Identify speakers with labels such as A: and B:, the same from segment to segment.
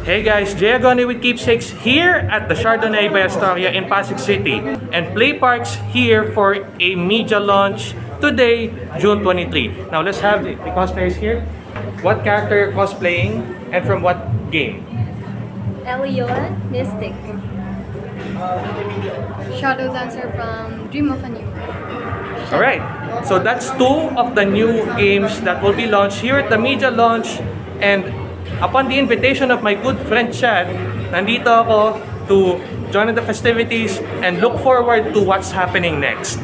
A: Hey guys, Jay Agonoy with Keepsakes here at the Chardonnay by Astoria in Pasig City. And Play Park's here for a media launch today, June 23. Now let's have the, the cosplayers here. What character you're cosplaying and from what game?
B: Elyon Mystic.
C: Shadow Dancer from Dream of a New World.
A: Alright, so that's two of the new games that will be launched here at the media launch. And upon the invitation of my good friend Chad, nandito ako to join in the festivities and look forward to what's happening next.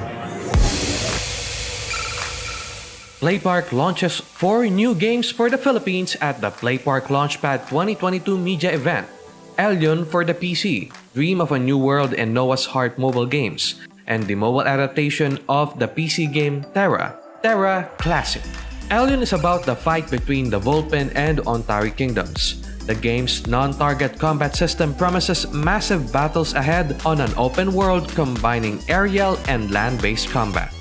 D: Playpark launches four new games for the Philippines at the Playpark Launchpad 2022 media event. Elyon for the PC, Dream of a New World and Noah's Heart mobile games, and the mobile adaptation of the PC game Terra, Terra Classic. Elyon is about the fight between the Vulpin and Ontari kingdoms. The game's non-target combat system promises massive battles ahead on an open world combining aerial and land-based combat.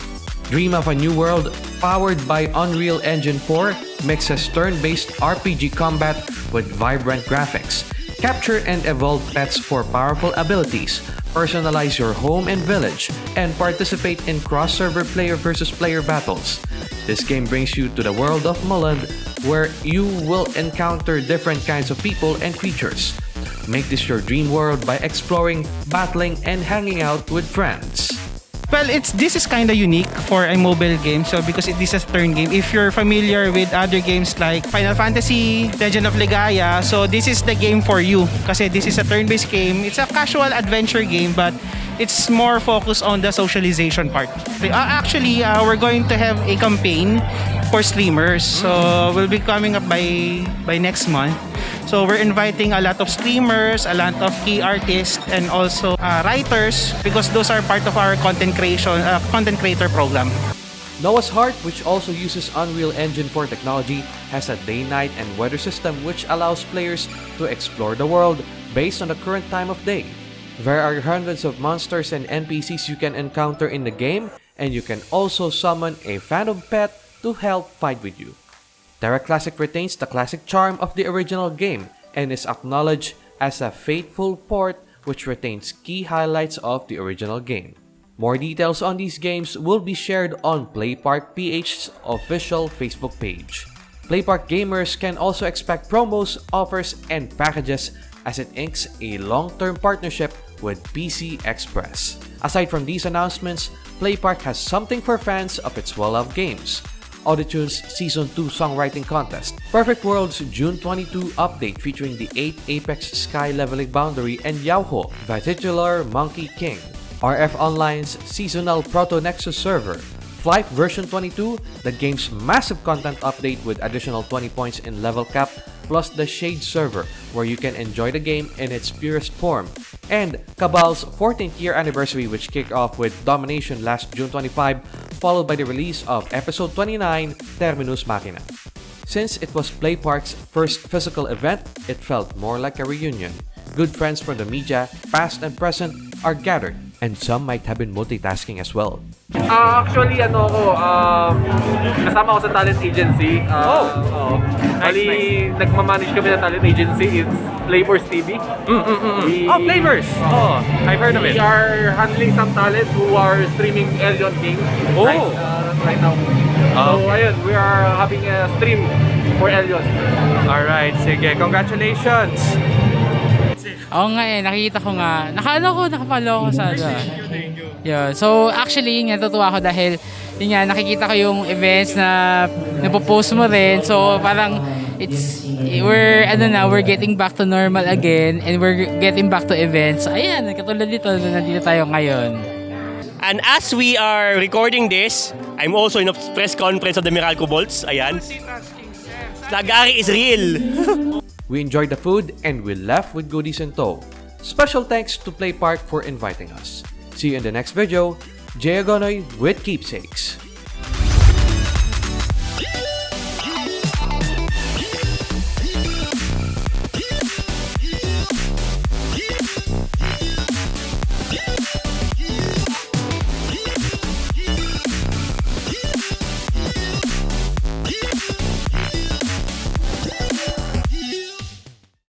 D: Dream of a New World, powered by Unreal Engine 4, mixes turn-based RPG combat with vibrant graphics. Capture and evolve pets for powerful abilities, personalize your home and village, and participate in cross-server player versus player battles. This game brings you to the world of Mulland, where you will encounter different kinds of people and creatures. Make this your dream world by exploring, battling, and hanging out with friends.
E: Well, it's this is kind of unique for a mobile game. So because it is a turn game, if you're familiar with other games like Final Fantasy, Legend of Legaia, so this is the game for you. Kasi this is a turn-based game. It's a casual adventure game, but it's more focused on the socialization part. Uh, actually, uh, we're going to have a campaign for streamers. So we'll be coming up by by next month. So we're inviting a lot of streamers, a lot of key artists, and also uh, writers because those are part of our content creation, uh, content creator program.
D: Noah's Heart, which also uses Unreal Engine 4 technology, has a day-night and weather system which allows players to explore the world based on the current time of day. There are hundreds of monsters and NPCs you can encounter in the game, and you can also summon a phantom pet to help fight with you. Terra Classic retains the classic charm of the original game and is acknowledged as a faithful port which retains key highlights of the original game. More details on these games will be shared on Playpark PH's official Facebook page. Playpark gamers can also expect promos, offers, and packages as it inks a long-term partnership with PC Express. Aside from these announcements, Playpark has something for fans of its well-loved games. Auditune's Season 2 Songwriting Contest, Perfect World's June 22 update featuring the 8 Apex Sky Leveling Boundary and Yauho, the titular Monkey King, RF Online's Seasonal Proto Nexus server, Flight version 22, the game's massive content update with additional 20 points in level cap, plus the Shade server, where you can enjoy the game in its purest form, and Cabal's 14th year anniversary which kicked off with Domination last June 25, followed by the release of Episode 29, Terminus Machina. Since it was Playpark's first physical event, it felt more like a reunion. Good friends from the media, past and present, are gathered, and some might have been multitasking as well.
F: Ah, actually, ano ako, um, kasama ako sa talent agency. Uh,
A: Oh!
F: oo.
A: Nice,
F: Bali, nagmamanage kami ng talent agency. It's Flavors TV. We-
A: Oh, Flavors! Oh, I've heard of it.
F: We are handling some talents who are streaming Elion games
A: Oh.
F: right, uh, right now.
A: Ah,
F: So, ayun, we are having a stream for Elion.
A: Alright, sige. Congratulations!
G: Oo nga eh, nakikita ko nga. Nakala ko, nakapalo ako sa ano. Yeah. So, actually, yun nga, natutuwa ako dahil, yun nga, nakikita ko yung events na napopost mo rin. So, parang, it's, we're, ano na, we're getting back to normal again and we're getting back to events. Ayan, katulad dito, na nandito tayo ngayon.
H: And as we are recording this, I'm also in a press conference of the Meralco Bolts. Ayan. Nagari is real.
D: We enjoyed the food and we left with goodies in tow. Special thanks to Playpark for inviting us. See you in the next video. Jay Agonoy with Keepsakes.